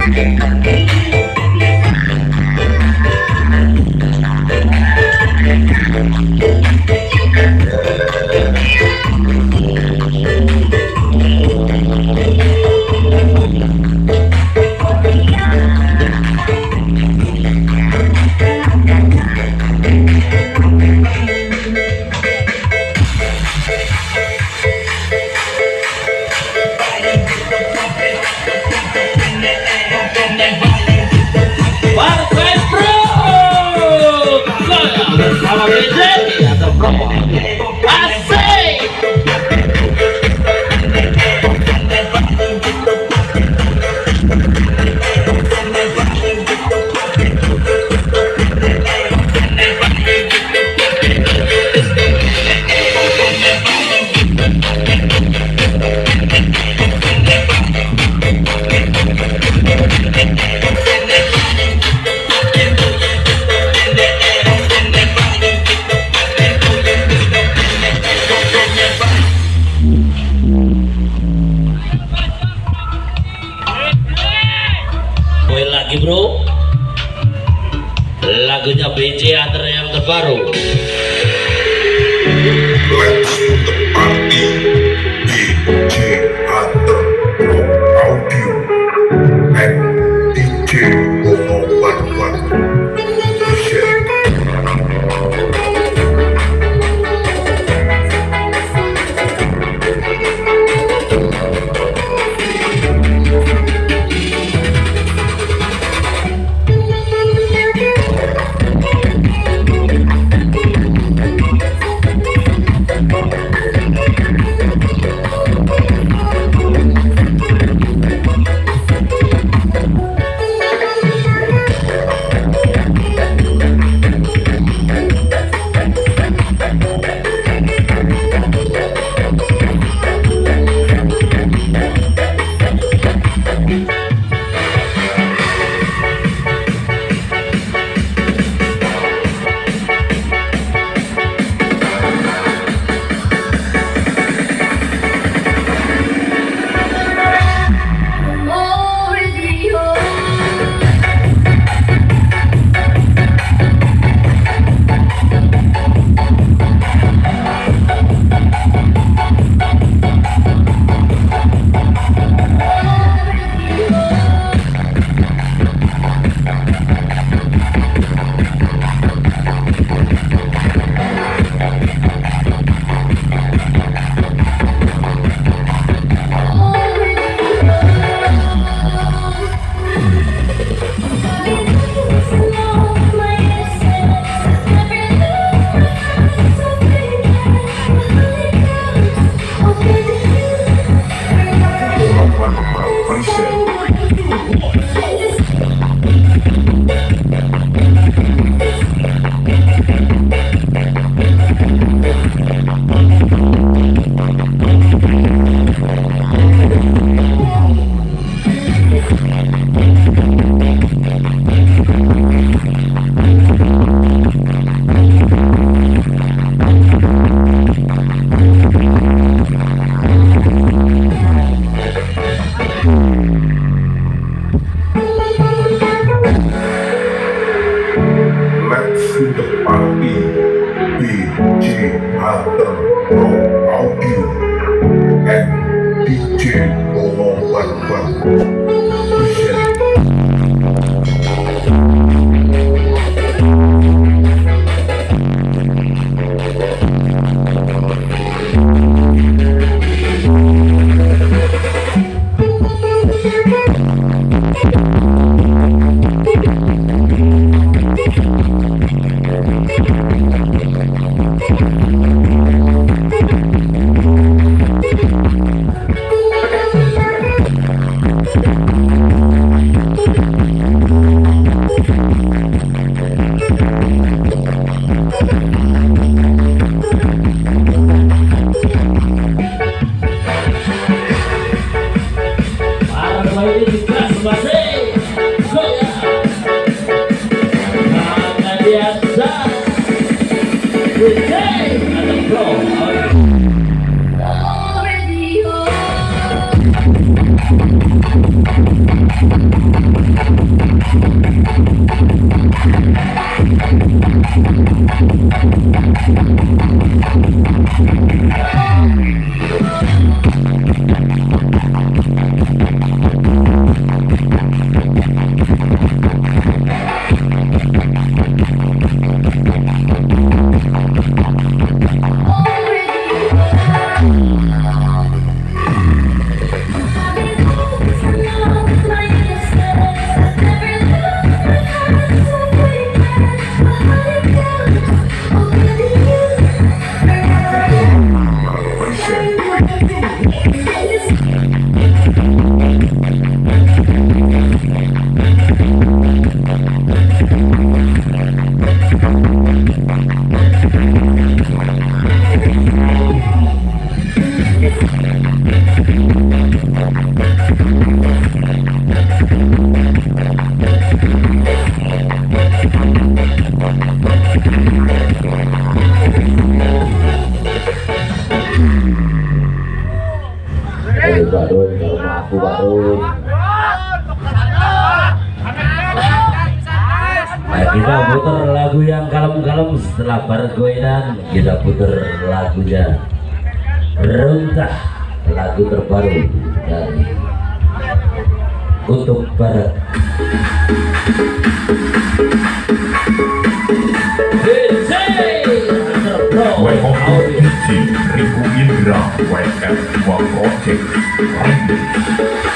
Thank you. i'm a the brother. Bro. Lagunya BJ Hunter yang terbaru Boys. Thank you. Hey! And the floor. Barun, kalau aku Barun. Nah, kita putar lagu yang kalem-kalem setelah pergoinan kita putar lagunya. Runtah lagu terbaru dari untuk barat Riku Indra WF Dua Project Remix